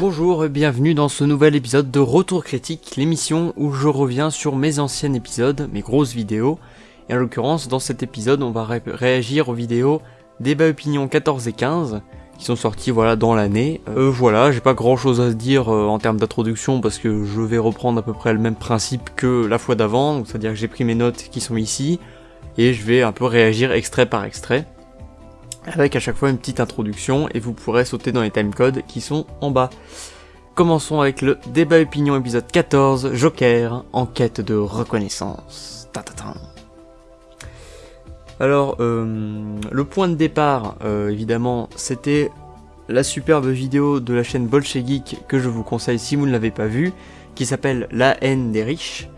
Bonjour et bienvenue dans ce nouvel épisode de Retour Critique, l'émission où je reviens sur mes anciens épisodes, mes grosses vidéos. Et en l'occurrence, dans cet épisode, on va ré réagir aux vidéos Débat Opinion 14 et 15, qui sont sortis voilà dans l'année. Euh, voilà, j'ai pas grand chose à dire euh, en termes d'introduction parce que je vais reprendre à peu près le même principe que la fois d'avant, c'est-à-dire que j'ai pris mes notes qui sont ici, et je vais un peu réagir extrait par extrait avec à chaque fois une petite introduction et vous pourrez sauter dans les timecodes qui sont en bas. Commençons avec le débat opinion épisode 14, Joker, enquête de reconnaissance. Alors, euh, le point de départ, euh, évidemment, c'était la superbe vidéo de la chaîne Bolche Geek que je vous conseille si vous ne l'avez pas vue, qui s'appelle La haine des riches.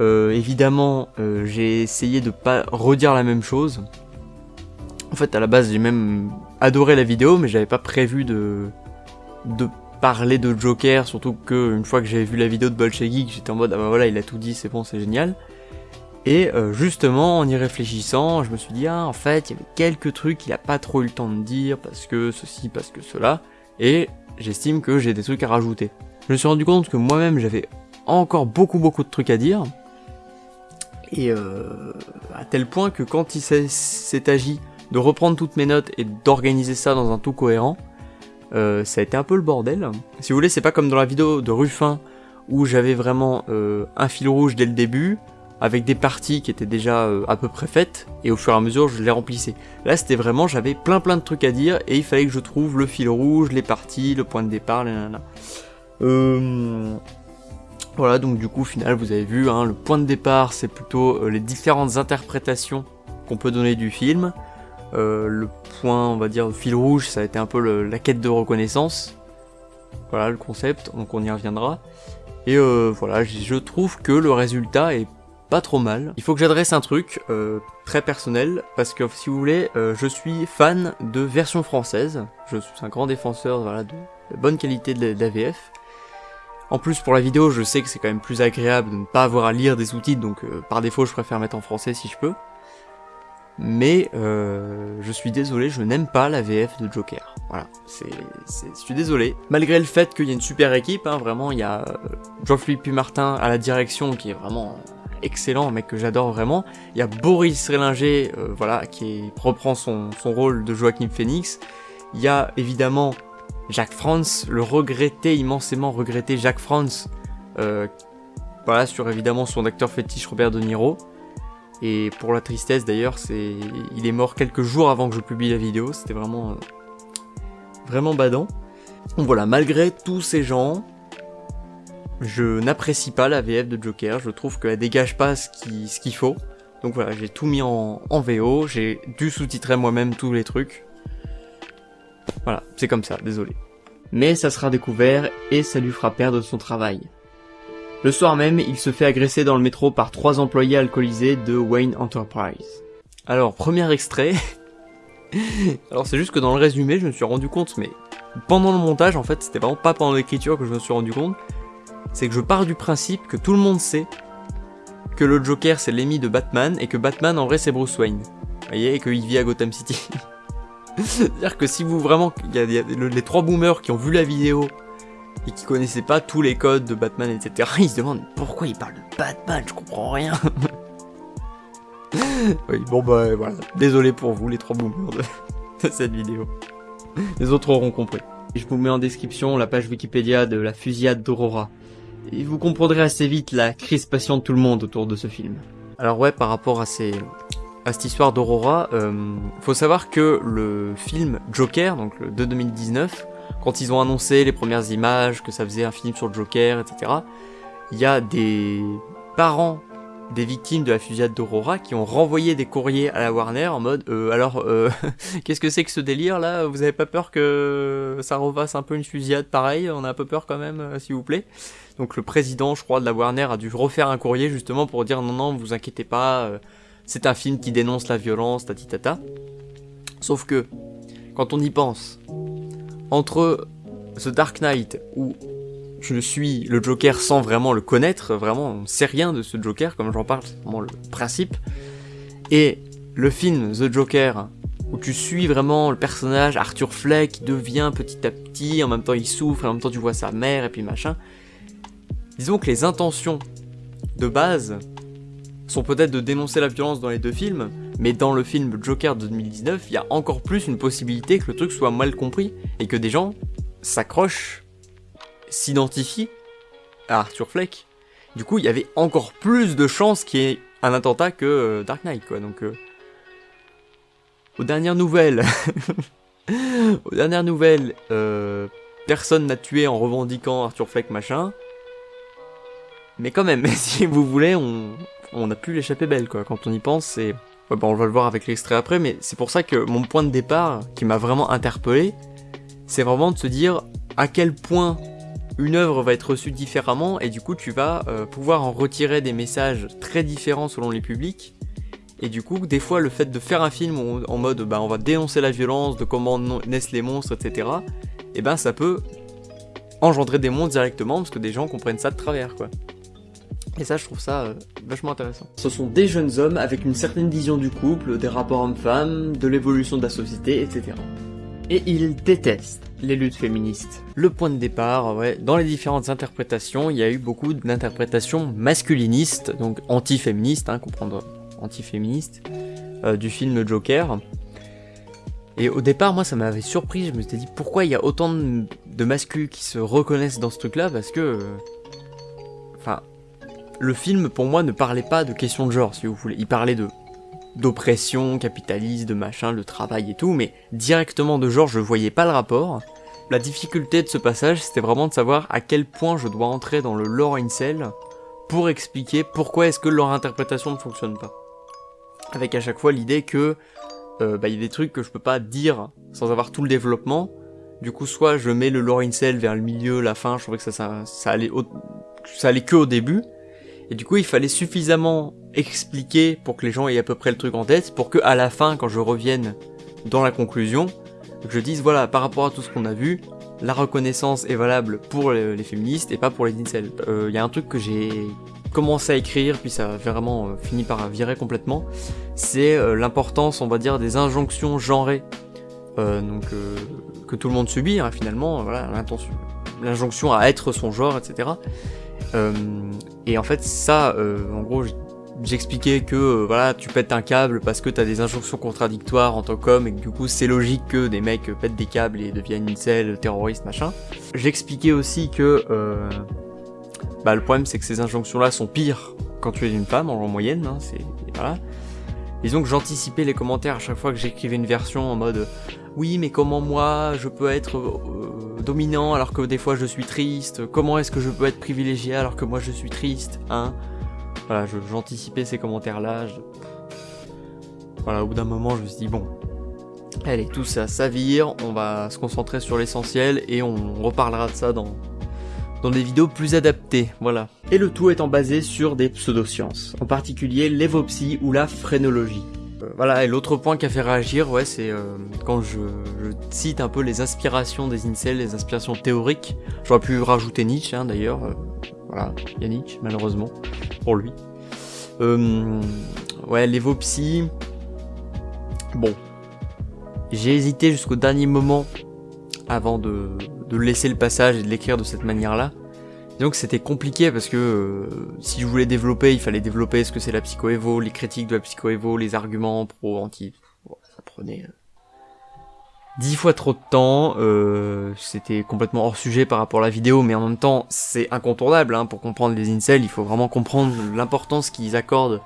Euh, évidemment, j'ai essayé de pas redire la même chose, en fait, à la base, j'ai même adoré la vidéo, mais j'avais pas prévu de, de parler de Joker, surtout que une fois que j'avais vu la vidéo de Bolshevik, j'étais en mode, ah bah voilà, il a tout dit, c'est bon, c'est génial. Et euh, justement, en y réfléchissant, je me suis dit, ah, en fait, il y avait quelques trucs qu'il a pas trop eu le temps de dire, parce que ceci, parce que cela, et j'estime que j'ai des trucs à rajouter. Je me suis rendu compte que moi-même, j'avais encore beaucoup beaucoup de trucs à dire, et euh, à tel point que quand il s'est agi de reprendre toutes mes notes et d'organiser ça dans un tout cohérent, euh, ça a été un peu le bordel. Si vous voulez, c'est pas comme dans la vidéo de Ruffin où j'avais vraiment euh, un fil rouge dès le début, avec des parties qui étaient déjà euh, à peu près faites, et au fur et à mesure je les remplissais. Là c'était vraiment, j'avais plein plein de trucs à dire, et il fallait que je trouve le fil rouge, les parties, le point de départ, les Euh... Voilà, donc du coup, au final, vous avez vu, hein, le point de départ, c'est plutôt les différentes interprétations qu'on peut donner du film. Euh, le point, on va dire, fil rouge, ça a été un peu le, la quête de reconnaissance. Voilà le concept, donc on y reviendra. Et euh, voilà, je trouve que le résultat est pas trop mal. Il faut que j'adresse un truc euh, très personnel, parce que si vous voulez, euh, je suis fan de version française. Je suis un grand défenseur voilà, de la bonne qualité de l'AVF. En plus pour la vidéo, je sais que c'est quand même plus agréable de ne pas avoir à lire des sous-titres, donc euh, par défaut je préfère mettre en français si je peux mais euh, je suis désolé, je n'aime pas la VF de Joker. Voilà, c'est, je suis désolé. Malgré le fait qu'il y a une super équipe, hein, vraiment, il y a euh, Jean-Philippe Martin à la direction qui est vraiment excellent, un mec que j'adore vraiment. Il y a Boris Rélinger, euh, voilà, qui reprend son, son rôle de Joachim Phoenix. Il y a évidemment Jacques Franz, le regretté, immensément regretté Jacques Franz, euh, sur évidemment son acteur fétiche Robert De Niro. Et pour la tristesse d'ailleurs, c'est il est mort quelques jours avant que je publie la vidéo, c'était vraiment vraiment badant. Donc voilà, malgré tous ces gens, je n'apprécie pas la VF de Joker, je trouve qu'elle dégage pas ce qu'il ce faut. Donc voilà, j'ai tout mis en, en VO, j'ai dû sous-titrer moi-même tous les trucs. Voilà, c'est comme ça, désolé. Mais ça sera découvert et ça lui fera perdre son travail. Le soir même, il se fait agresser dans le métro par trois employés alcoolisés de Wayne Enterprise. Alors, premier extrait. Alors c'est juste que dans le résumé, je me suis rendu compte, mais pendant le montage, en fait, c'était vraiment pas pendant l'écriture que je me suis rendu compte, c'est que je pars du principe que tout le monde sait que le Joker c'est l'ennemi de Batman et que Batman en vrai c'est Bruce Wayne. Vous voyez, et qu'il vit à Gotham City. C'est-à-dire que si vous vraiment, il y a les trois boomers qui ont vu la vidéo et qui connaissaient pas tous les codes de Batman, etc. Ils se demandent pourquoi il parle de Batman, je comprends rien. oui, bon bah voilà, désolé pour vous les trois boomers de, cette vidéo. Les autres auront compris. Je vous mets en description la page Wikipédia de la fusillade d'Aurora. Et vous comprendrez assez vite la crispation de tout le monde autour de ce film. Alors ouais, par rapport à cette histoire d'Aurora, euh, faut savoir que le film Joker, donc le de 2019, quand ils ont annoncé les premières images, que ça faisait un film sur le Joker, etc., il y a des parents des victimes de la fusillade d'Aurora qui ont renvoyé des courriers à la Warner en mode euh, alors euh, qu'est-ce que c'est que ce délire là? Vous avez pas peur que ça refasse un peu une fusillade pareil on a un peu peur quand même euh, s'il vous plaît. Donc le président je crois de la Warner a dû refaire un courrier justement pour dire non non vous inquiétez pas c'est un film qui dénonce la violence tatitata. Sauf que quand on y pense entre The Dark Knight où je suis le Joker sans vraiment le connaître, vraiment on sait rien de ce Joker, comme j'en parle, c'est vraiment le principe, et le film The Joker où tu suis vraiment le personnage Arthur Fleck qui devient petit à petit, en même temps il souffre, en même temps tu vois sa mère, et puis machin. Disons que les intentions de base sont peut-être de dénoncer la violence dans les deux films, mais dans le film Joker de 2019, il y a encore plus une possibilité que le truc soit mal compris, et que des gens s'accrochent, s'identifient à Arthur Fleck. Du coup, il y avait encore plus de chances qu'il y ait un attentat que euh, Dark Knight, quoi. Donc, euh, aux dernières nouvelles, aux dernières nouvelles, euh, personne n'a tué en revendiquant Arthur Fleck, machin. Mais quand même, si vous voulez, on, on a pu l'échapper belle, quoi. Quand on y pense, c'est... Ouais, bon, on va le voir avec l'extrait après, mais c'est pour ça que mon point de départ, qui m'a vraiment interpellé, c'est vraiment de se dire à quel point une œuvre va être reçue différemment, et du coup tu vas euh, pouvoir en retirer des messages très différents selon les publics, et du coup, des fois, le fait de faire un film en mode bah, on va dénoncer la violence, de comment naissent les monstres, etc., et ben ça peut engendrer des monstres directement parce que des gens comprennent ça de travers, quoi. Et ça, je trouve ça euh, vachement intéressant. Ce sont des jeunes hommes avec une certaine vision du couple, des rapports hommes-femmes, de l'évolution de la société, etc. Et ils détestent les luttes féministes. Le point de départ, ouais, dans les différentes interprétations, il y a eu beaucoup d'interprétations masculinistes, donc anti-féministes, hein, comprendre anti-féministe euh, du film Joker. Et au départ, moi, ça m'avait surpris. Je me suis dit pourquoi il y a autant de, de masculins qui se reconnaissent dans ce truc-là, parce que, euh, enfin, le film pour moi ne parlait pas de questions de genre, si vous voulez. Il parlait de d'oppression capitaliste, de machin, le travail et tout, mais directement de genre, je voyais pas le rapport. La difficulté de ce passage, c'était vraiment de savoir à quel point je dois entrer dans le lore incel pour expliquer pourquoi est-ce que leur interprétation ne fonctionne pas avec à chaque fois l'idée que euh, bah, il y a des trucs que je peux pas dire sans avoir tout le développement. Du coup, soit je mets le lore incel vers le milieu, la fin, je trouvais que ça, allait, ça allait que au début. Et du coup, il fallait suffisamment expliquer pour que les gens aient à peu près le truc en tête, pour que à la fin, quand je revienne dans la conclusion, je dise voilà, par rapport à tout ce qu'on a vu, la reconnaissance est valable pour les, féministes et pas pour les incels. Il euh, y a un truc que j'ai commencé à écrire, puis ça a vraiment euh, fini par virer complètement, c'est euh, l'importance, on va dire, des injonctions genrées, donc que tout le monde subit hein, finalement, voilà, l'injonction à être son genre, etc. et en fait, ça, en gros, j'expliquais que voilà, tu pètes un câble parce que t'as des injonctions contradictoires en tant qu'homme et que du coup c'est logique que des mecs pètent des câbles et deviennent une selle, terroriste, machin. J'expliquais aussi que bah le problème c'est que ces injonctions-là sont pires quand tu es une femme en, moyenne, hein, c'est voilà. Disons que j'anticipais les commentaires à chaque fois que j'écrivais une version en mode oui mais comment moi je peux être euh, dominant alors que des fois je suis triste, comment est-ce que je peux être privilégié alors que moi je suis triste, hein? Voilà, j'anticipais ces commentaires-là. Voilà, au bout d'un moment je me suis dit bon, allez tout ça s'avire, on va se concentrer sur l'essentiel et on reparlera de ça dans, dans des vidéos plus adaptées, voilà. Et le tout étant basé sur des pseudosciences, en particulier l'évopsie ou la phrénologie. Euh, voilà, et l'autre point qui a fait réagir, ouais, c'est euh, quand je, cite un peu les inspirations des incels, les inspirations théoriques. J'aurais pu rajouter Nietzsche, hein, d'ailleurs. Euh, voilà, il y a Nietzsche, malheureusement, pour lui. ouais, l'évopsie... Bon. J'ai hésité jusqu'au dernier moment avant de, de laisser le passage et de l'écrire de cette manière-là. Donc c'était compliqué parce que euh, si je voulais développer, il fallait développer ce que c'est la psychoévo, les critiques de la psychoévo, les arguments pro, anti. ça prenait euh, dix fois trop de temps. Euh, c'était complètement hors sujet par rapport à la vidéo, mais en même temps c'est incontournable hein, pour comprendre les incels. Il faut vraiment comprendre l'importance qu'ils accordent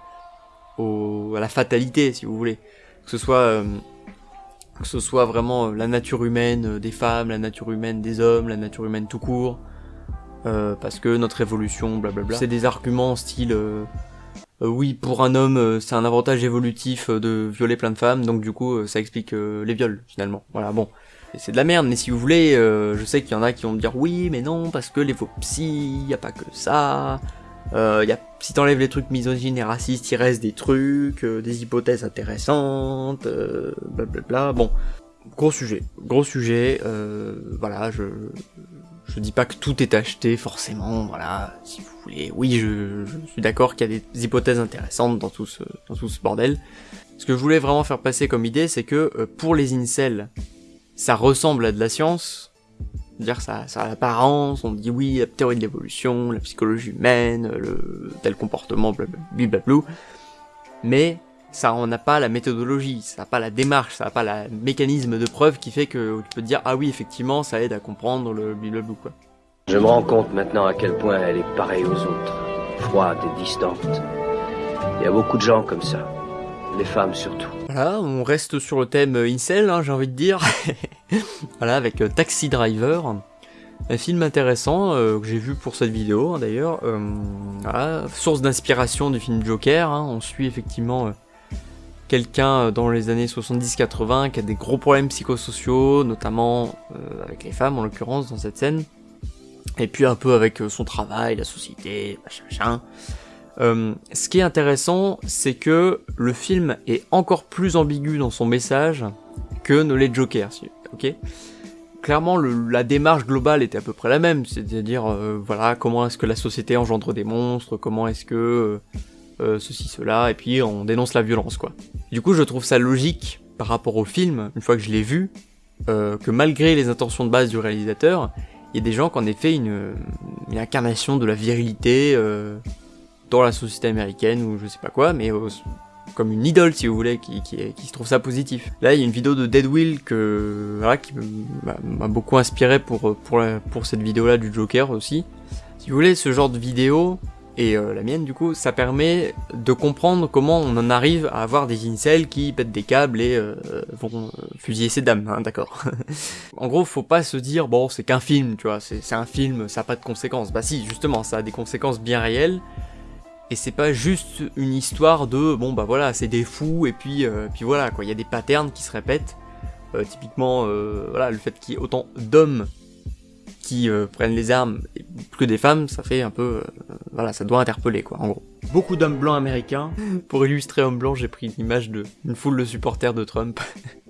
au, à la fatalité, si vous voulez, que ce soit que ce soit vraiment euh, la nature humaine euh, des femmes, la nature humaine des hommes, la nature humaine tout court, euh, parce que notre évolution, blablabla. C'est des arguments style oui pour un homme c'est un avantage évolutif de violer plein de femmes, donc du coup ça explique les viols finalement. Voilà bon. C'est de la merde, mais si vous voulez, je sais qu'il y en a qui vont me dire oui, mais non, parce que les faux psy, y a pas que ça, euh, y a, si t'enlèves les trucs misogynes et racistes, il reste des trucs, euh, des hypothèses intéressantes, euh, blablabla. Bon, gros sujet, gros sujet. Euh, voilà, je je dis pas que tout est acheté forcément. Voilà, si vous voulez. Oui, je, je suis d'accord qu'il y a des hypothèses intéressantes dans tout ce dans tout ce bordel. Ce que je voulais vraiment faire passer comme idée, c'est que euh, pour les incels, ça ressemble à de la science, dire ça, a l'apparence, on dit oui, la théorie de l'évolution, la psychologie humaine, tel comportement, blablabla, mais ça on n'a pas la méthodologie, ça n'a pas la démarche, ça n'a pas le mécanisme de preuve qui fait que tu peux te dire ah oui effectivement ça aide à comprendre le blablabla quoi. Je me rends compte maintenant à quel point elle est pareille aux autres, froide et distante. Il y a beaucoup de gens comme ça, les femmes surtout. Voilà, on reste sur le thème incel, hein, j'ai envie de dire. voilà, avec euh, Taxi Driver, un film intéressant euh, que j'ai vu pour cette vidéo hein, d'ailleurs. Euh, voilà, source d'inspiration du film Joker, hein. on suit effectivement quelqu'un dans les années 70-80 qui a des gros problèmes psychosociaux, notamment avec les femmes en l'occurrence dans cette scène et puis un peu avec euh, son travail, la société, machin, machin. Euh, ce qui est intéressant, c'est que le film est encore plus ambigu dans son message que ne l'est Joker, ok? Clairement, la démarche globale était à peu près la même, c'est-à-dire, euh, voilà, comment est-ce que la société engendre des monstres, comment est-ce que euh, ceci, cela, et puis on dénonce la violence, quoi. Du coup, je trouve ça logique par rapport au film, une fois que je l'ai vu, que malgré les intentions de base du réalisateur, il y a des gens qui en fait une, incarnation de la virilité dans la société américaine ou je sais pas quoi, mais comme une idole si vous voulez, qui, qui, se trouve ça positif. Là, il y a une vidéo de Deadwill que, voilà, qui m'a beaucoup inspiré pour, pour, pour cette vidéo-là du Joker aussi. Si vous voulez, ce genre de vidéo, et euh, la mienne du coup, ça permet de comprendre comment on en arrive à avoir des incels qui pètent des câbles et euh, vont euh, fusiller ses dames, hein, d'accord En gros, faut pas se dire, bon, c'est qu'un film, tu vois, c'est un film, ça a pas de conséquences. Bah si, justement, ça a des conséquences bien réelles, et c'est pas juste une histoire de, bon bah voilà, c'est des fous, et puis, puis voilà, quoi, il y a des patterns qui se répètent, typiquement, voilà, le fait qu'il y ait autant d'hommes qui euh, prennent les armes plus que des femmes, ça fait un peu... Euh, voilà, ça doit interpeller, quoi, en gros. Beaucoup d'hommes blancs américains. Pour illustrer homme blanc, j'ai pris l'image d'une foule de supporters de Trump.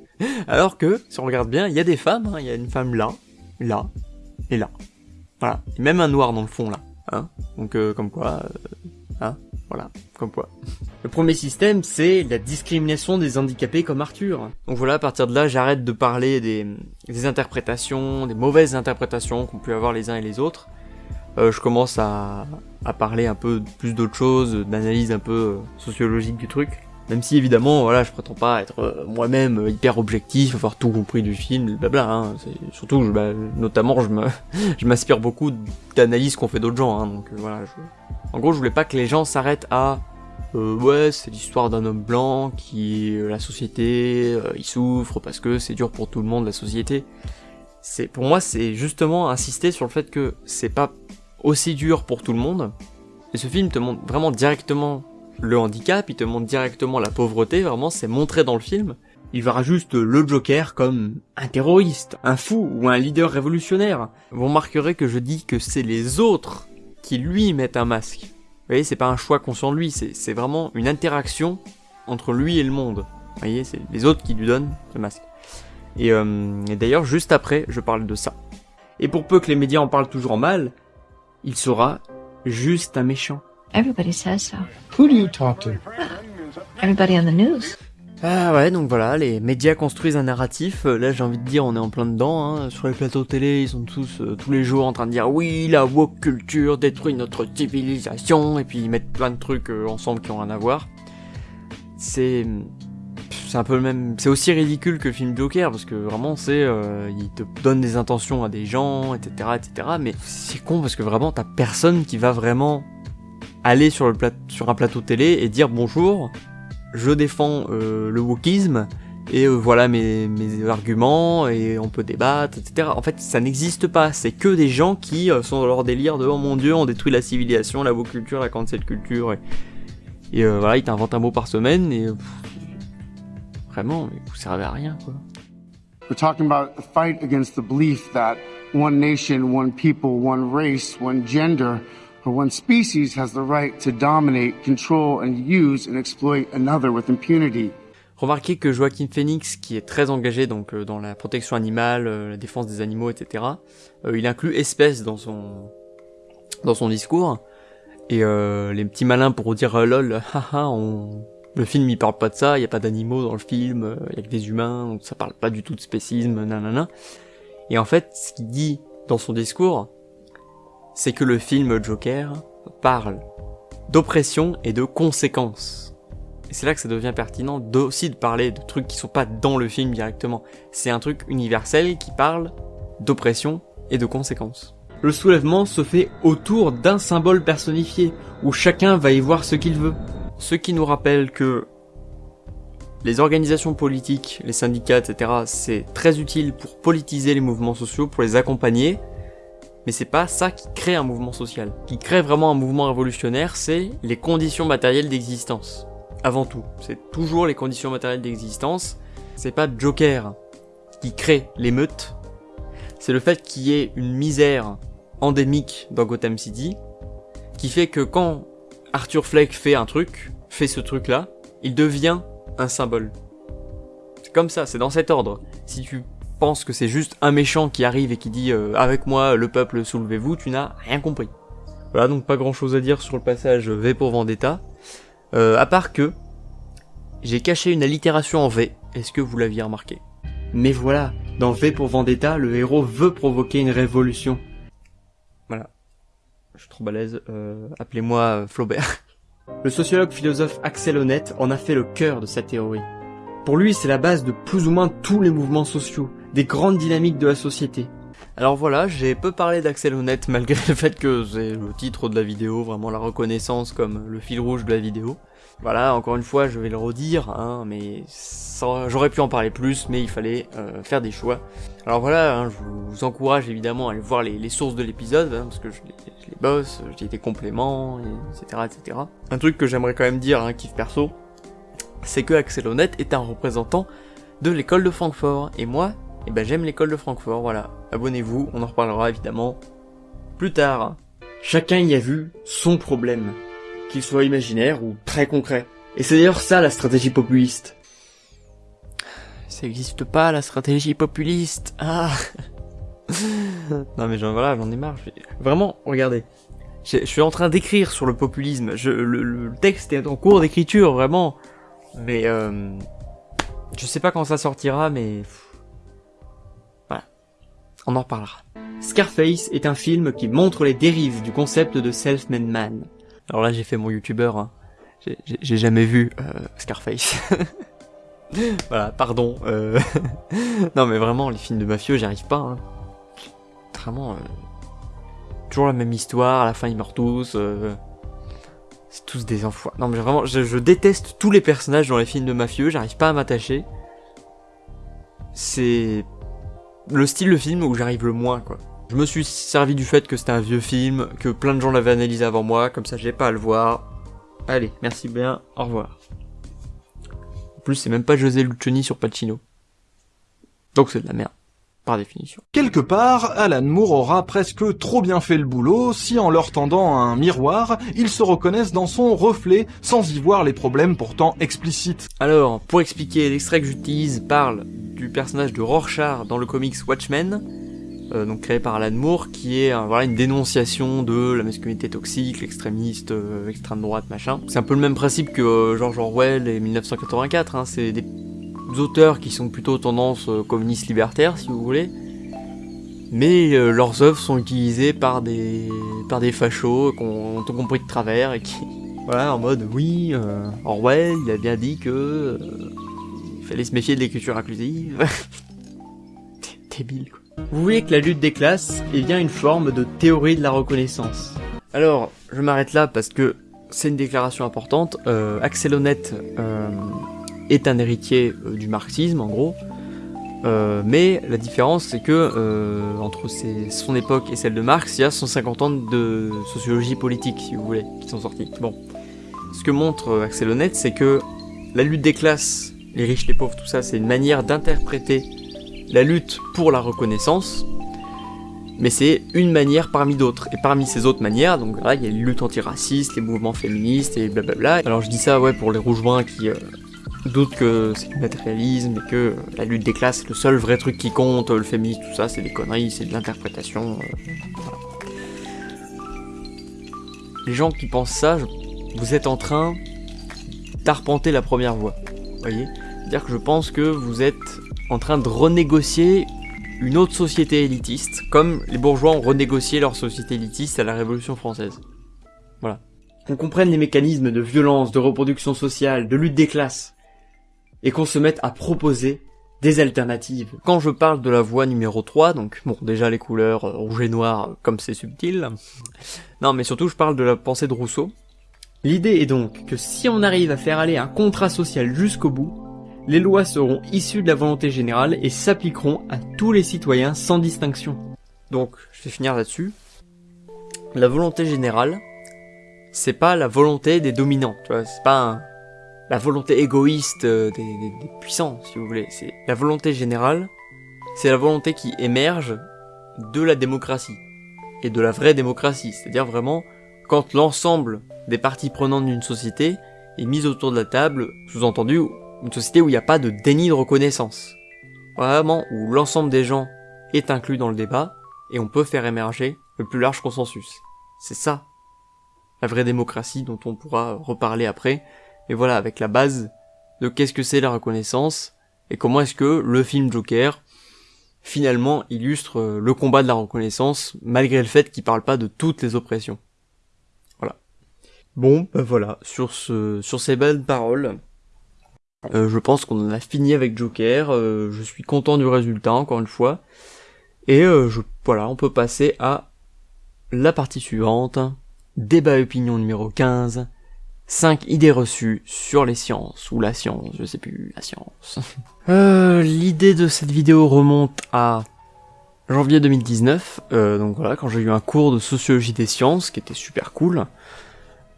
Alors que, si on regarde bien, il y a des femmes, hein. il y a une femme là, là, et là. Voilà. Et même un noir dans le fond, là. Hein Donc, euh, comme quoi... hein voilà, comme quoi. Le premier système, c'est la discrimination des handicapés comme Arthur. Donc voilà, à partir de là, j'arrête de parler des, interprétations, des mauvaises interprétations qu'on peut avoir les uns et les autres. Euh, je commence à, parler un peu plus d'autres choses, d'analyse un peu euh, sociologique du truc. Même si évidemment, voilà, je prétends pas être euh, moi-même hyper objectif, avoir tout compris du film, blabla. Hein. Surtout, bah, notamment, je m'inspire beaucoup d'analyses qu'ont fait d'autres gens. Hein. donc voilà, en gros, je voulais pas que les gens s'arrêtent à euh, ouais, c'est l'histoire d'un homme blanc qui la société, euh, il souffre parce que c'est dur pour tout le monde la société. C'est pour moi, c'est justement insister sur le fait que c'est pas aussi dur pour tout le monde. Et ce film te montre vraiment directement le handicap, il te montre directement la pauvreté, vraiment c'est montré dans le film. Il verra juste le Joker comme un terroriste, un fou ou un leader révolutionnaire. Vous remarquerez que je dis que c'est les autres qui lui mettent un masque. Vous voyez, c'est pas un choix conscient de lui, c'est vraiment une interaction entre lui et le monde. Vous voyez, c'est les autres qui lui donnent ce masque. Et, euh, et d'ailleurs, juste après, je parle de ça. Et pour peu que les médias en parlent toujours mal, il sera juste un méchant. Everybody says so. Who do you talk to? Everybody on the news. Ah ouais, donc voilà, les médias construisent un narratif. Euh, là, j'ai envie de dire, on est en plein dedans. Hein. Sur les plateaux télé, ils sont tous euh, tous les jours en train de dire oui, la woke culture détruit notre civilisation, et puis ils mettent plein de trucs euh, ensemble qui ont rien à voir. C'est c'est un peu le même. C'est aussi ridicule que le film Joker parce que vraiment c'est, il te donne des intentions à des gens, etc., etc. Mais c'est con parce que vraiment t'as personne qui va vraiment aller sur sur un plateau télé et dire bonjour je défends euh, le wokisme, et euh, voilà mes, mes, arguments, et on peut débattre, etc. En fait, ça n'existe pas, c'est que des gens qui euh, sont dans leur délire de « Oh mon dieu, on détruit la civilisation, la woke culture, la cancel culture », et, voilà, ils t'inventent un mot par semaine, et... vraiment, vous servez à rien, quoi. We're talking about fight against the belief that one nation, one people, one race, one gender for one species has the right to dominate, control and use and exploit another with impunity. Remarquez que Joaquin Phoenix, qui est très engagé donc euh, dans la protection animale, euh, la défense des animaux, etc., euh, il inclut espèce dans son dans son discours. Et les petits malins pour dire lol, haha, on, Le film il parle pas de ça, il y a pas d'animaux dans le film, il y a que des humains, donc ça parle pas du tout de spécisme, nanana. Et en fait, ce qu'il dit dans son discours, c'est que le film Joker parle d'oppression et de conséquences. Et c'est là que ça devient pertinent aussi de parler de trucs qui sont pas dans le film directement. C'est un truc universel qui parle d'oppression et de conséquences. Le soulèvement se fait autour d'un symbole personnifié, où chacun va y voir ce qu'il veut. Ce qui nous rappelle que les organisations politiques, les syndicats, etc., c'est très utile pour politiser les mouvements sociaux, pour les accompagner, mais c'est pas ça qui crée un mouvement social. Qui crée vraiment un mouvement révolutionnaire, c'est les conditions matérielles d'existence. Avant tout, c'est toujours les conditions matérielles d'existence. C'est pas Joker qui crée l'émeute, c'est le fait qu'il y ait une misère endémique dans Gotham City, qui fait que quand Arthur Fleck fait un truc, fait ce truc-là, il devient un symbole. C'est comme ça, c'est dans cet ordre. Si tu penses que c'est juste un méchant qui arrive et qui dit euh, avec moi le peuple soulevez-vous, tu n'as rien compris. Voilà donc pas grand chose à dire sur le passage V pour Vendetta. Euh, à part que j'ai caché une allitération en V, est-ce que vous l'aviez remarqué? Mais voilà, dans V pour Vendetta, le héros veut provoquer une révolution. Voilà. Je suis trop balèze, euh, appelez-moi euh, Flaubert. Le sociologue philosophe Axel Honneth en a fait le cœur de sa théorie. Pour lui, c'est la base de plus ou moins tous les mouvements sociaux, des grandes dynamiques de la société. Alors voilà, j'ai peu parlé d'Axel Honnête malgré le fait que c'est le titre de la vidéo, vraiment la reconnaissance comme le fil rouge de la vidéo. Voilà, encore une fois, je vais le redire, hein, mais j'aurais pu en parler plus, mais il fallait euh, faire des choix. Alors voilà, hein, je vous encourage évidemment à aller voir les, sources de l'épisode, hein, parce que je les, je les bosse, j'ai des compléments, etc., etc. Un truc que j'aimerais quand même dire, hein, kiff perso, c'est que Axel Honnête est un représentant de l'école de Francfort, et moi, eh ben j'aime l'école de Francfort, voilà. Abonnez-vous, on en reparlera évidemment plus tard. Chacun y a vu son problème qu'il soit imaginaire ou très concret. Et c'est d'ailleurs ça la stratégie populiste. Ça n'existe pas la stratégie populiste. Ah. non mais j'en voilà, j'en ai marre. Vraiment, regardez. Je, suis en train d'écrire sur le populisme. Je, le, texte est en cours d'écriture, vraiment. Mais euh, je sais pas quand ça sortira, mais on en reparlera. Scarface est un film qui montre les dérives du concept de self-made man. Alors là, j'ai fait mon youtubeur. Hein. J'ai jamais vu euh, Scarface. voilà, pardon. Euh... non, mais vraiment, les films de mafieux, j'y arrive pas. Hein. Vraiment, euh... toujours la même histoire. À la fin, ils meurent tous. C'est tous des enfoirés. Non, mais vraiment, je, déteste tous les personnages dans les films de mafieux. J'arrive pas à m'attacher. C'est le style de film où j'arrive le moins, quoi. Je me suis servi du fait que c'était un vieux film, que plein de gens l'avaient analysé avant moi, comme ça j'ai pas à le voir. Allez, merci bien, au revoir. En plus, c'est même pas José Lucioni sur Pacino. Donc c'est de la merde, par définition. Quelque part, Alan Moore aura presque trop bien fait le boulot si en leur tendant un miroir, ils se reconnaissent dans son reflet sans y voir les problèmes pourtant explicites. Alors, pour expliquer, l'extrait que j'utilise parle du personnage de Rorschach dans le comics Watchmen, euh, donc créé par Alan Moore, qui est voilà une dénonciation de la masculinité toxique, l'extrémiste, euh, extrême droite, machin. C'est un peu le même principe que euh, George Orwell et 1984. Hein, c'est des auteurs qui sont plutôt tendance communiste libertaire, si vous voulez. Mais leurs œuvres sont utilisées par des par des fachos qui ont tout compris de travers et qui voilà en mode oui Orwell il a bien dit que il fallait se méfier de l'écriture inclusive. Débile quoi. Vous voyez que la lutte des classes est bien une forme de théorie de la reconnaissance. Alors, je m'arrête là parce que c'est une déclaration importante. Euh, Axel Honnête euh, est un héritier euh, du marxisme, en gros. Euh, mais la différence, c'est que entre son époque et celle de Marx, il y a 150 ans de sociologie politique, si vous voulez, qui sont sortis. Bon. Ce que montre Axel Honnête, c'est que la lutte des classes, les riches, les pauvres, tout ça, c'est une manière d'interpréter la lutte pour la reconnaissance, mais c'est une manière parmi d'autres. Et parmi ces autres manières, donc là, il y a les luttes antiracistes, les mouvements féministes et blablabla. Alors je dis ça, ouais, pour les rouge-bruns qui euh, doutent que c'est du matérialisme et que la lutte des classes, c'est le seul vrai truc qui compte, le féminisme, tout ça, c'est des conneries, c'est de l'interprétation. Euh, les gens qui pensent ça, vous êtes en train d'arpenter la première voie. Voyez? C'est-à-dire que je pense que vous êtes en train de renégocier une autre société élitiste, comme les bourgeois ont renégocié leur société élitiste à la Révolution française. Voilà. Qu'on comprenne les mécanismes de violence, de reproduction sociale, de lutte des classes, et qu'on se mette à proposer des alternatives. Quand je parle de la voie numéro 3, donc bon déjà les couleurs euh, rouge et noir comme c'est subtil, non mais surtout je parle de la pensée de Rousseau. L'idée est donc que si on arrive à faire aller un contrat social jusqu'au bout, les lois seront issues de la volonté générale et s'appliqueront à tous les citoyens sans distinction. Donc je vais finir là-dessus. La volonté générale, c'est pas la volonté des dominants, tu vois, c'est pas un la volonté égoïste euh, des, puissants, si vous voulez. C'est la volonté générale, c'est la volonté qui émerge de la démocratie et de la vraie démocratie, c'est-à-dire vraiment quand l'ensemble des parties prenantes d'une société est mise autour de la table, sous-entendu une société où il n'y a pas de déni de reconnaissance. Vraiment où l'ensemble des gens est inclus dans le débat et on peut faire émerger le plus large consensus. C'est ça, la vraie démocratie dont on pourra reparler après, et voilà, avec la base de qu'est-ce que c'est la reconnaissance, et comment est-ce que le film Joker, finalement, illustre euh, le combat de la reconnaissance, malgré le fait qu'il parle pas de toutes les oppressions. Voilà. Bon, ben voilà, sur ce, sur ces belles paroles, euh, je pense qu'on en a fini avec Joker, euh, je suis content du résultat, encore une fois, et je, voilà, on peut passer à la partie suivante, débat opinion numéro 15, 5 idées reçues sur les sciences, ou la science, je sais plus, la science. euh, L'idée de cette vidéo remonte à janvier 2019, euh, donc voilà, quand j'ai eu un cours de sociologie des sciences, qui était super cool.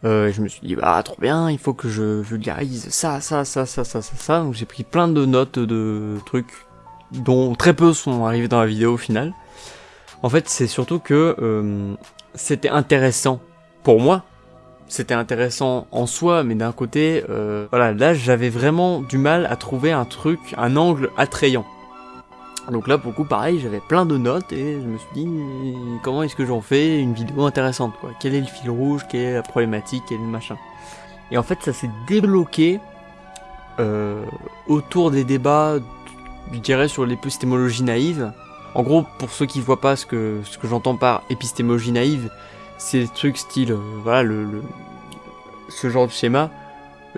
Euh, je me suis dit, bah trop bien, il faut que je vulgarise ça, ça, ça, ça, ça, ça, ça. Donc j'ai pris plein de notes de trucs dont très peu sont arrivés dans la vidéo au final. En fait, c'est surtout que euh, c'était intéressant pour moi c'était intéressant en soi, mais d'un côté, euh, voilà, là j'avais vraiment du mal à trouver un truc, un angle attrayant. Donc là, pour coup, pareil, j'avais plein de notes et je me suis dit, comment est-ce que j'en fais une vidéo intéressante, quoi? Quel est le fil rouge? Quelle est la problématique? Quel est le machin? Et en fait, ça s'est débloqué euh, autour des débats, je dirais, sur l'épistémologie naïve. En gros, pour ceux qui voient pas ce que, ce que j'entends par épistémologie naïve, c'est des trucs style, euh, voilà, le, ce genre de schéma,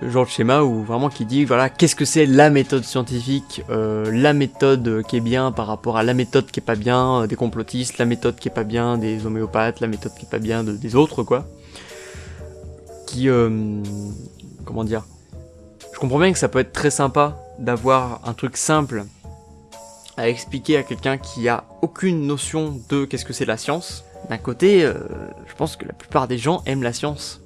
le genre de schéma où vraiment qui dit, voilà, qu'est-ce que c'est la méthode scientifique, euh, la méthode qui est bien par rapport à la méthode qui est pas bien euh, des complotistes, la méthode qui est pas bien des homéopathes, la méthode qui est pas bien des autres, quoi. Qui, comment dire, je comprends bien que ça peut être très sympa d'avoir un truc simple à expliquer à quelqu'un qui a aucune notion de qu'est-ce que c'est la science, d'un côté, euh, je pense que la plupart des gens aiment la science.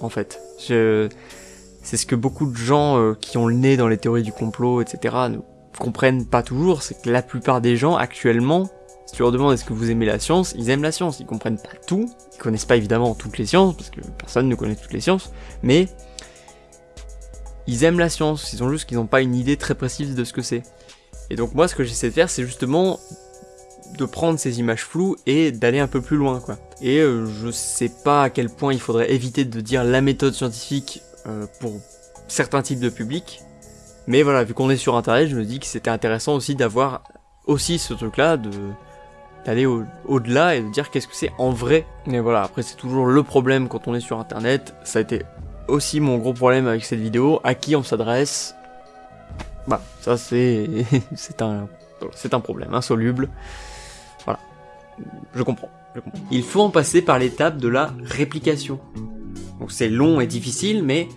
En fait. C'est ce que beaucoup de gens euh, qui ont le nez dans les théories du complot, etc., ne comprennent pas toujours, c'est que la plupart des gens, actuellement, si tu leur demandes est-ce que vous aimez la science, ils aiment la science, ils comprennent pas tout, ils connaissent pas évidemment toutes les sciences, parce que personne ne connaît toutes les sciences, mais ils aiment la science, ils ont juste qu'ils n'ont pas une idée très précise de ce que c'est. Et donc moi ce que j'essaie de faire c'est justement de prendre ces images floues et d'aller un peu plus loin quoi. Et euh, je sais pas à quel point il faudrait éviter de dire la méthode scientifique euh, pour certains types de publics. Mais voilà, vu qu'on est sur internet, je me dis que c'était intéressant aussi d'avoir aussi ce truc là, de d'aller au-delà et de dire qu'est-ce que c'est en vrai. Mais voilà, après c'est toujours le problème quand on est sur internet, ça a été aussi mon gros problème avec cette vidéo, à qui on s'adresse? Bah, ça un c'est un problème insoluble je comprends, Il faut en passer par l'étape de la réplication. Donc c'est long et difficile, mais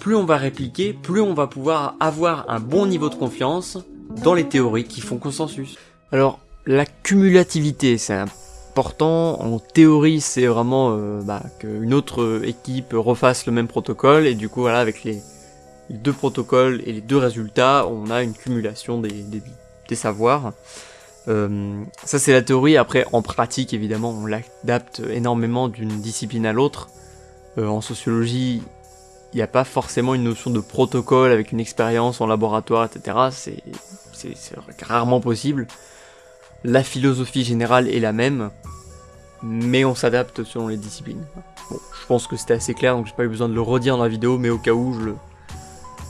plus on va répliquer, plus on va pouvoir avoir un bon niveau de confiance dans les théories qui font consensus. Alors, la cumulativité, c'est important. En théorie, c'est vraiment euh, bah, qu'une autre équipe refasse le même protocole, et du coup, voilà, avec les, deux protocoles et les deux résultats, on a une cumulation des savoirs. Euh, ça c'est la théorie, après en pratique évidemment on l'adapte énormément d'une discipline à l'autre. Euh, en sociologie, il n'y a pas forcément une notion de protocole avec une expérience en laboratoire, etc. C'est rarement possible. La philosophie générale est la même, mais on s'adapte selon les disciplines. Bon, je pense que c'était assez clair, donc j'ai pas eu besoin de le redire dans la vidéo, mais au cas où, je le,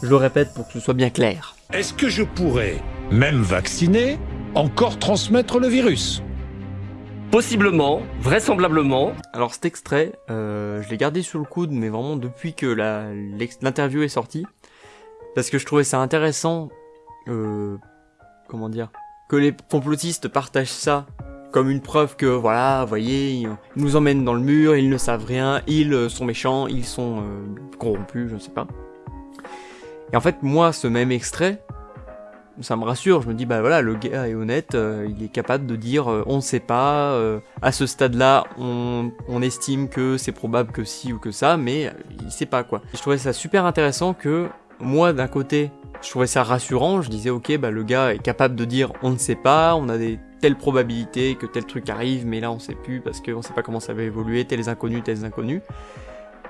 Je le répète pour que ce soit bien clair. Est-ce que je pourrais, même vacciné, encore transmettre le virus Possiblement, vraisemblablement. Alors cet extrait, euh, je l'ai gardé sur le coude, mais vraiment depuis que l'interview est sortie, parce que je trouvais ça intéressant, euh, comment dire, que les complotistes partagent ça comme une preuve que voilà, vous voyez, ils nous emmènent dans le mur, ils ne savent rien, ils euh, sont méchants, ils sont euh, corrompus, je ne sais pas. Et en fait, moi, ce même extrait, ça me rassure, je me dis bah voilà, le gars est honnête, euh, il est capable de dire on ne sait pas, à ce stade-là, on, estime que c'est probable que si ou que ça, mais il sait pas quoi. Je trouvais ça super intéressant que moi, d'un côté, je trouvais ça rassurant, je disais ok, bah le gars est capable de dire on ne sait pas, on a des telle probabilité que tel truc arrive, mais là on sait plus parce qu'on sait pas comment ça va évoluer, tels inconnus, tels inconnus.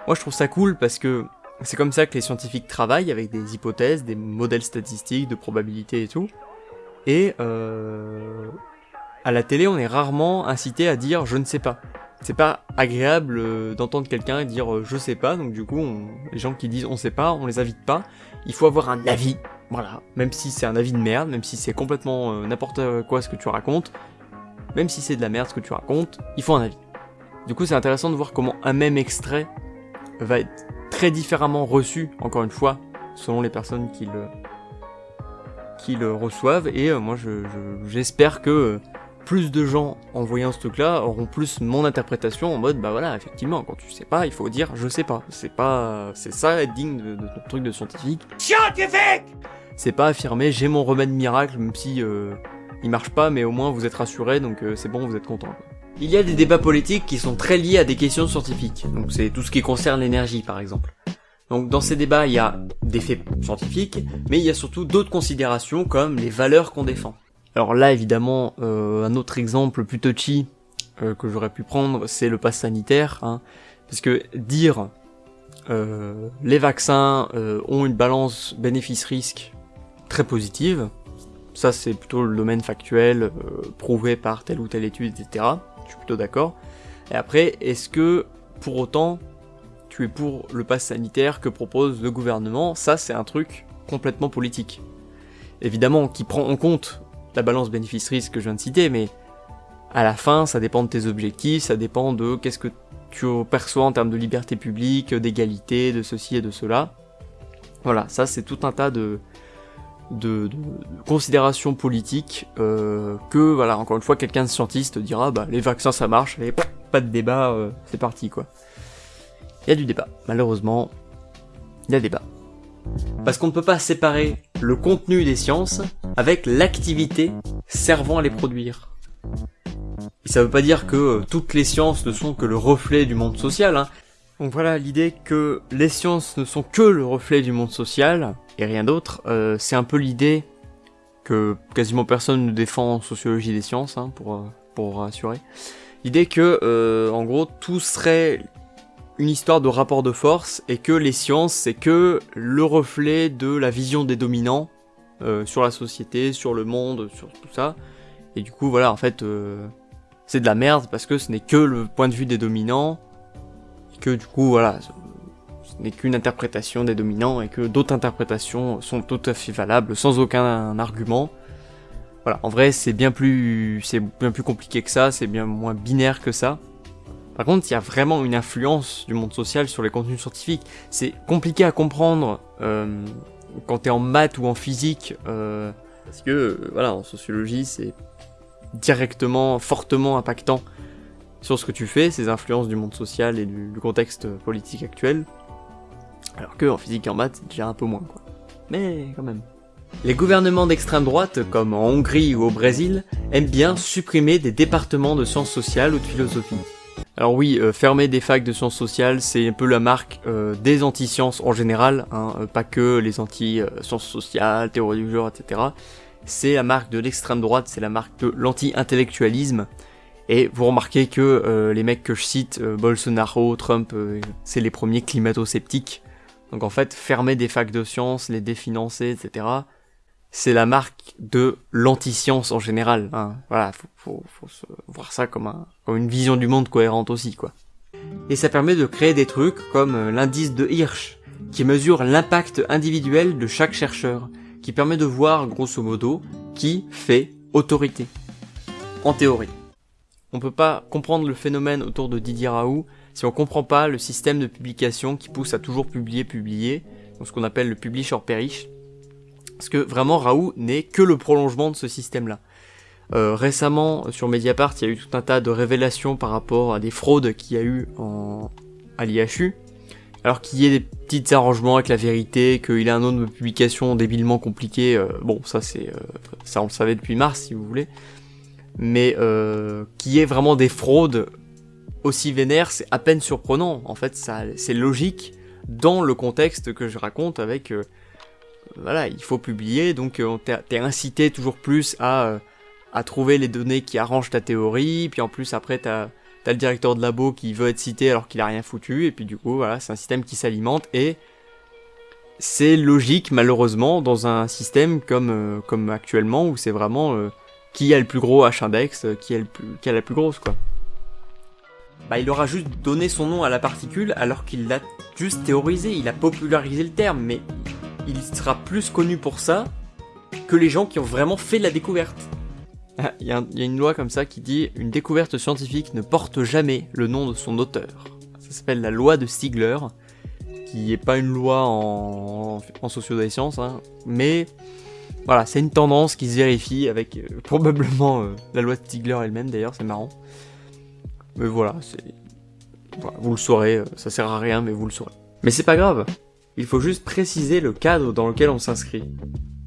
Moi je trouve ça cool parce que c'est comme ça que les scientifiques travaillent avec des hypothèses, des modèles statistiques, de probabilité et tout. Et euh, à la télé, on est rarement incité à dire je ne sais pas. C'est pas agréable euh, d'entendre quelqu'un dire euh, je sais pas, donc du coup, les gens qui disent on sait pas, on les invite pas. Il faut avoir un avis voilà, même si c'est un avis de merde, même si c'est complètement euh, n'importe quoi ce que tu racontes, même si c'est de la merde ce que tu racontes, il faut un avis. Du coup, c'est intéressant de voir comment un même extrait va être très différemment reçu, encore une fois, selon les personnes qui le, qui le reçoivent. Et euh, moi, j'espère je, que euh, plus de gens, en voyant ce truc-là, auront plus mon interprétation en mode, bah voilà, effectivement, quand tu sais pas, il faut dire je sais pas. C'est pas, c'est ça être digne de, de truc de scientifique. Scientifique c'est pas affirmer j'ai mon remède miracle, même si euh, il marche pas, mais au moins vous êtes rassuré, donc euh, c'est bon, vous êtes content. Il y a des débats politiques qui sont très liés à des questions scientifiques, donc c'est tout ce qui concerne l'énergie par exemple. Donc dans ces débats, il y a des faits scientifiques, mais il y a surtout d'autres considérations comme les valeurs qu'on défend. Alors là, évidemment, euh, un autre exemple plus touchy que j'aurais pu prendre, c'est le pass sanitaire, hein, parce que dire les vaccins ont une balance bénéfice-risque très positive. Ça, c'est plutôt le domaine factuel, euh, prouvé par telle ou telle étude, etc. Je suis plutôt d'accord. Et après, est-ce que, pour autant, tu es pour le pass sanitaire que propose le gouvernement? Ça, c'est un truc complètement politique. Évidemment, qui prend en compte la balance bénéfice-risque que je viens de citer, mais à la fin, ça dépend de tes objectifs, ça dépend de qu'est-ce que tu perçois en termes de liberté publique, d'égalité, de ceci et de cela. Voilà, ça c'est tout un tas de, de, de, considérations politiques euh, que voilà encore une fois quelqu'un de scientiste dira bah les vaccins ça marche et pas de débat euh, c'est parti quoi. Il y a du débat malheureusement il y a débat. Parce qu'on ne peut pas séparer le contenu des sciences avec l'activité servant à les produire. Et ça veut pas dire que euh, toutes les sciences ne sont que le reflet du monde social hein. donc voilà l'idée que les sciences ne sont que le reflet du monde social et rien d'autre, euh, c'est un peu l'idée que quasiment personne ne défend en sociologie des sciences, hein, pour, euh, pour rassurer. L'idée que, euh, en gros, tout serait une histoire de rapport de force et que les sciences, c'est que le reflet de la vision des dominants sur la société, sur le monde, sur tout ça. Et du coup, voilà, en fait, c'est de la merde parce que ce n'est que le point de vue des dominants. Et que du coup, voilà, n'est qu'une interprétation des dominants et que d'autres interprétations sont tout à fait valables sans aucun argument. Voilà, en vrai c'est bien plus c'est bien plus compliqué que ça, c'est bien moins binaire que ça. Par contre, il y a vraiment une influence du monde social sur les contenus scientifiques. C'est compliqué à comprendre euh, quand t'es en maths ou en physique, euh, parce que euh, voilà, en sociologie, c'est directement, fortement impactant sur ce que tu fais, ces influences du monde social et du contexte politique actuel. Alors que en physique et en maths, c'est déjà un peu moins quoi. Mais quand même. Les gouvernements d'extrême droite, comme en Hongrie ou au Brésil, aiment bien supprimer des départements de sciences sociales ou de philosophie. Alors oui, euh, fermer des facs de sciences sociales, c'est un peu la marque euh, des anti-sciences en général, hein, euh, pas que les anti-sciences sociales, théorie du genre, etc. C'est la marque de l'extrême droite, c'est la marque de l'anti-intellectualisme. Et vous remarquez que les mecs que je cite, Bolsonaro, Trump, c'est les premiers climato-sceptiques. Donc en fait, fermer des facs de sciences, les définancer, etc., c'est la marque de l'anti-science en général. Hein. Voilà, faut, voir ça comme, comme une vision du monde cohérente aussi, quoi. Et ça permet de créer des trucs comme euh, l'indice de Hirsch, qui mesure l'impact individuel de chaque chercheur, qui permet de voir, grosso modo, qui fait autorité. En théorie. On peut pas comprendre le phénomène autour de Didier Raoult si on comprend pas le système de publication qui pousse à toujours publier, publier, donc ce qu'on appelle le publish or perish. Parce que vraiment Raoult n'est que le prolongement de ce système-là. Euh, récemment, sur Mediapart, il y a eu tout un tas de révélations par rapport à des fraudes qu'il y a eu en... à l'IHU. Alors qu'il y ait des petits arrangements avec la vérité, qu'il ait un nombre de publications débilement compliqué, euh, bon, ça c'est, euh, ça on le savait depuis mars si vous voulez. Mais qu'il y ait vraiment des fraudes aussi vénères, c'est à peine surprenant. En fait, c'est logique dans le contexte que je raconte avec, voilà, il faut publier, donc t'es incité toujours plus à à trouver les données qui arrangent ta théorie, puis en plus après t'as as le directeur de labo qui veut être cité alors qu'il a rien foutu, et puis du coup voilà, c'est un système qui s'alimente, et c'est logique malheureusement dans un système comme, euh, actuellement où c'est vraiment euh, qui a le plus gros H-index, euh, qui, qui a la plus grosse quoi. Bah il aura juste donné son nom à la particule alors qu'il l'a juste théorisé, il a popularisé le terme, mais il sera plus connu pour ça que les gens qui ont vraiment fait la découverte. Il y, a une loi comme ça qui dit une découverte scientifique ne porte jamais le nom de son auteur. Ça s'appelle la loi de Stigler, qui n'est pas une loi en, en hein, mais voilà, c'est une tendance qui se vérifie avec euh, probablement euh, la loi de Stigler elle-même d'ailleurs, c'est marrant. Mais voilà, vous le saurez, euh, ça sert à rien, mais vous le saurez. Mais c'est pas grave, il faut juste préciser le cadre dans lequel on s'inscrit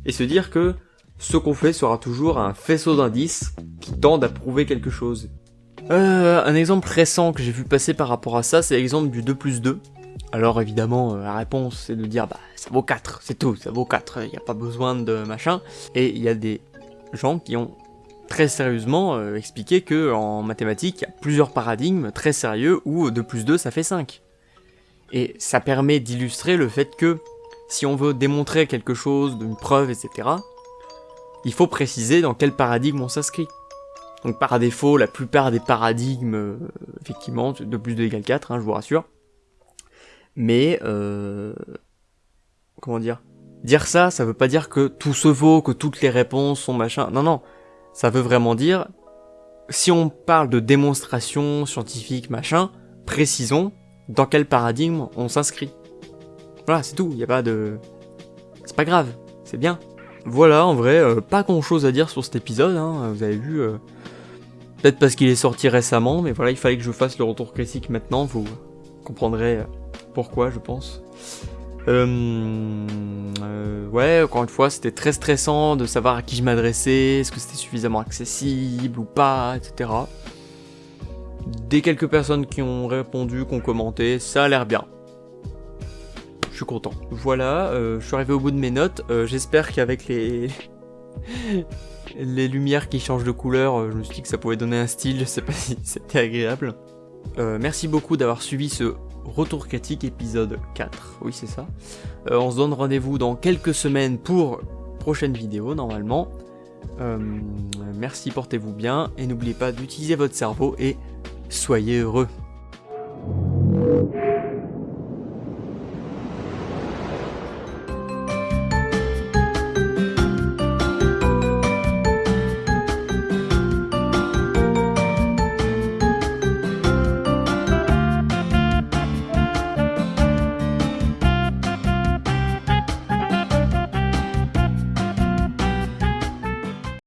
et se dire que ce qu'on fait sera toujours un faisceau d'indices qui tendent à prouver quelque chose. Euh, un exemple récent que j'ai vu passer par rapport à ça, c'est l'exemple du 2 plus 2. Alors évidemment, euh, la réponse c'est de dire bah ça vaut 4, c'est tout, ça vaut 4, il n'y a pas besoin de machin. Et il y a des gens qui ont très sérieusement euh, expliqué que en mathématiques, il y a plusieurs paradigmes très sérieux où 2 plus 2 ça fait 5. Et ça permet d'illustrer le fait que si on veut démontrer quelque chose, d'une preuve, etc., il faut préciser dans quel paradigme on s'inscrit. Donc par défaut, la plupart des paradigmes, euh, effectivement, 2 plus 2 égale 4, hein, je vous rassure. Mais, euh, comment dire? Dire ça, ça veut pas dire que tout se vaut, que toutes les réponses sont machin. Non, non. Ça veut vraiment dire, si on parle de démonstration scientifique, machin, précisons dans quel paradigme on s'inscrit. Voilà, c'est tout. Il a pas de... C'est pas grave. C'est bien. Voilà, en vrai, euh, pas grand chose à dire sur cet épisode, hein, vous avez vu. Euh, peut-être parce qu'il est sorti récemment, mais voilà, il fallait que je fasse le retour classique maintenant, vous comprendrez euh, pourquoi, je pense. Ouais, encore une fois, c'était très stressant de savoir à qui je m'adressais, est-ce que c'était suffisamment accessible ou pas, etc. Des quelques personnes qui ont répondu, qui ont commenté, ça a l'air bien content. Voilà, euh, je suis arrivé au bout de mes notes. Euh, j'espère qu'avec les... les lumières qui changent de couleur, euh, je me suis dit que ça pouvait donner un style, je sais pas si c'était agréable. merci beaucoup d'avoir suivi ce retour critique épisode 4, oui c'est ça. on se donne rendez-vous dans quelques semaines pour prochaine vidéo normalement. merci, portez-vous bien et n'oubliez pas d'utiliser votre cerveau et soyez heureux.